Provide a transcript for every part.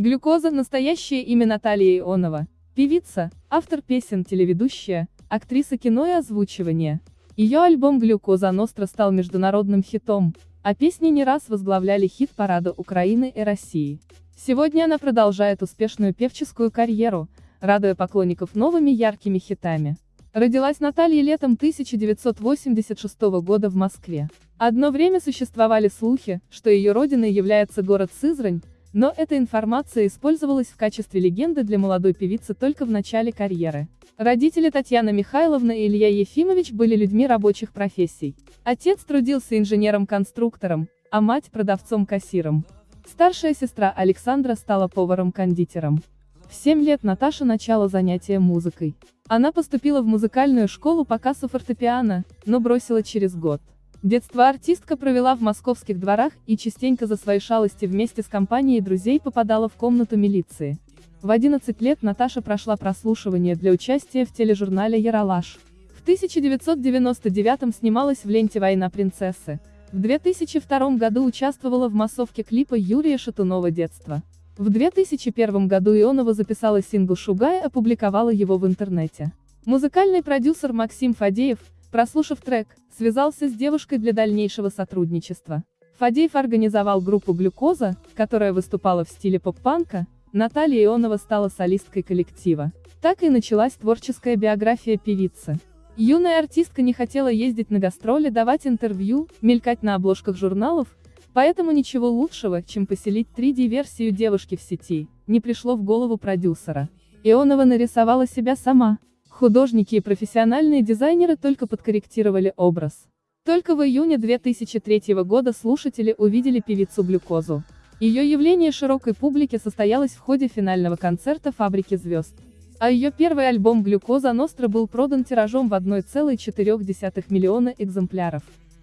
Глюкоза – настоящее имя Наталья Ионова. Певица, автор песен, телеведущая, актриса кино и озвучивания. Ее альбом «Глюкоза Ностра» стал международным хитом, а песни не раз возглавляли хит-парады Украины и России. Сегодня она продолжает успешную певческую карьеру, радуя поклонников новыми яркими хитами. Родилась Наталья летом 1986 года в Москве. Одно время существовали слухи, что ее родиной является город Сызрань, но эта информация использовалась в качестве легенды для молодой певицы только в начале карьеры. Родители Татьяна Михайловна и Илья Ефимович были людьми рабочих профессий. Отец трудился инженером-конструктором, а мать – продавцом-кассиром. Старшая сестра Александра стала поваром-кондитером. В 7 лет Наташа начала занятия музыкой. Она поступила в музыкальную школу по кассу фортепиано, но бросила через год. Детство артистка провела в московских дворах и частенько за свои шалости вместе с компанией друзей попадала в комнату милиции. В 11 лет Наташа прошла прослушивание для участия в тележурнале «Яралаш». В 1999 снималась в ленте «Война принцессы». В 2002 году участвовала в массовке клипа Юрия Шатунова «Детство». В 2001 году Ионова записала сингл «Шугай» и опубликовала его в интернете. Музыкальный продюсер Максим Фадеев, прослушав трек, связался с девушкой для дальнейшего сотрудничества. Фадеев организовал группу «Глюкоза», которая выступала в стиле поп-панка, Наталья Ионова стала солисткой коллектива. Так и началась творческая биография певицы. Юная артистка не хотела ездить на гастроли, давать интервью, мелькать на обложках журналов, поэтому ничего лучшего, чем поселить 3D-версию девушки в сети, не пришло в голову продюсера. Ионова нарисовала себя сама. Художники и профессиональные дизайнеры только подкорректировали образ. Только в июне 2003 года слушатели увидели певицу Глюкозу. Ее явление широкой публике состоялось в ходе финального концерта «Фабрики звезд». А ее первый альбом «Глюкоза Ностра» был продан тиражом в 1,4 миллиона экземпляров.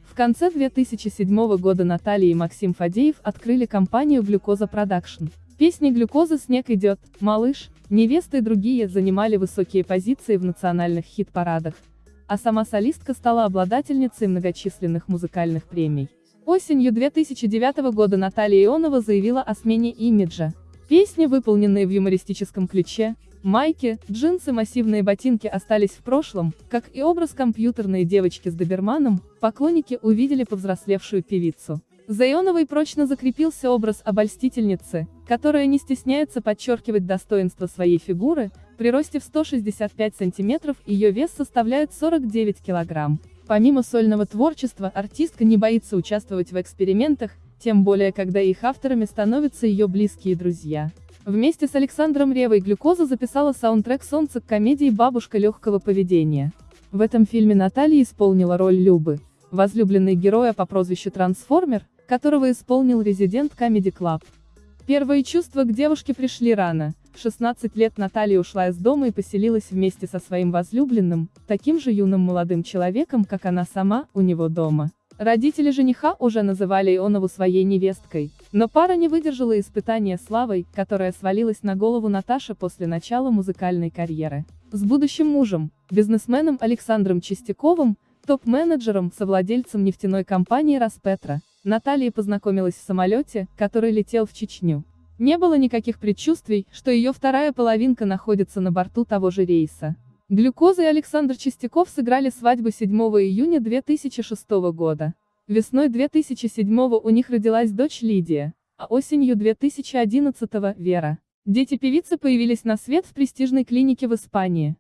В конце 2007 года Наталья и Максим Фадеев открыли компанию «Глюкоза Продакшн». Песни «Глюкоза снег идет», «Малыш», «Невеста» и другие занимали высокие позиции в национальных хит-парадах, а сама солистка стала обладательницей многочисленных музыкальных премий. Осенью 2009 года Наталья Ионова заявила о смене имиджа. Песни, выполненные в юмористическом ключе, майки, джинсы, массивные ботинки остались в прошлом, как и образ компьютерной девочки с доберманом, поклонники увидели повзрослевшую певицу. За прочно закрепился образ обольстительницы, которая не стесняется подчеркивать достоинство своей фигуры, при росте в 165 сантиметров ее вес составляет 49 килограмм. Помимо сольного творчества, артистка не боится участвовать в экспериментах, тем более когда их авторами становятся ее близкие друзья. Вместе с Александром Ревой Глюкоза записала саундтрек «Солнце» к комедии «Бабушка легкого поведения». В этом фильме Наталья исполнила роль Любы, возлюбленной героя по прозвищу Трансформер, которого исполнил резидент Comedy Club. Первые чувства к девушке пришли рано. В 16 лет Наталья ушла из дома и поселилась вместе со своим возлюбленным, таким же юным молодым человеком, как она сама, у него дома. Родители жениха уже называли Ионову своей невесткой, но пара не выдержала испытания славой, которая свалилась на голову Наташи после начала музыкальной карьеры. С будущим мужем, бизнесменом Александром Чистяковым, топ-менеджером, совладельцем нефтяной компании «Распетра», Наталья познакомилась в самолете, который летел в Чечню. Не было никаких предчувствий, что ее вторая половинка находится на борту того же рейса. Глюкоза и Александр Чистяков сыграли свадьбу 7 июня 2006 года. Весной 2007 у них родилась дочь Лидия, а осенью 2011 Вера. Дети певицы появились на свет в престижной клинике в Испании.